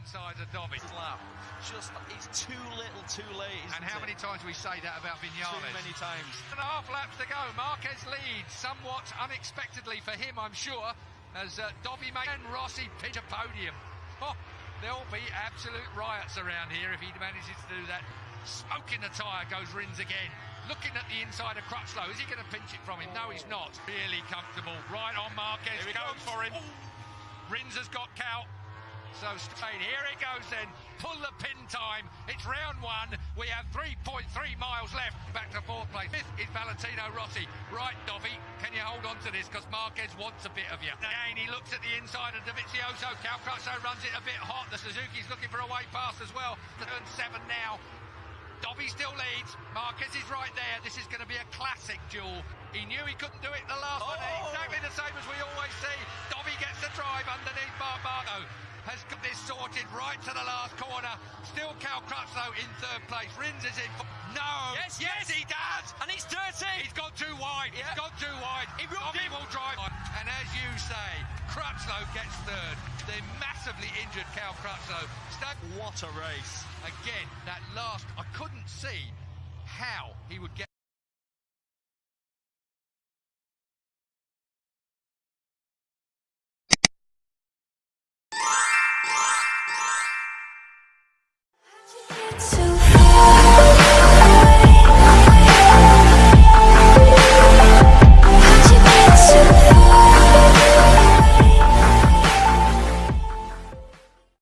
inside of Dobby. Just it's too little, too late. And how many times we say that about Vinales? Too many times. And a half laps to go. Marquez leads somewhat unexpectedly for him, I'm sure, as uh, Dobby makes and Rossi pitch a podium. Oh, there'll be absolute riots around here if he manages to do that. Smoking the tyre goes Rins again. Looking at the inside of Crutchlow. Is he going to pinch it from him? No, he's not. Really comfortable. Right on Marquez. Here he Goes for him. Rins has got Cal. So straight, here it goes then. Pull the pin time. It's round one. We have 3.3 miles left. Back to fourth place. Fifth is Valentino Rossi. Right, Dobby, can you hold on to this? Because Marquez wants a bit of you. Again, he looks at the inside of Dovizioso. Cal Crutchlow runs it a bit hot. The Suzuki's looking for a way past as well. Turn seven now. Dobby still leads. Marquez is right there. This is going to be a classic duel. He knew he couldn't do it the last one. Oh. Exactly the same as we always see. Dobby gets the drive underneath Marco. Has got this sorted right to the last corner. Still Cal Crutchlow in third place. Rins is in. No. Yes, yes, yes. he does. And it's dirty. He's gone too wide. Yeah. He's gone too wide. He rubbed Dobby him. will drive. And as you say, Crutchlow gets third. The massively injured Cal Crutchlow. Stuck What a race. again. That last, I couldn't see how he would get.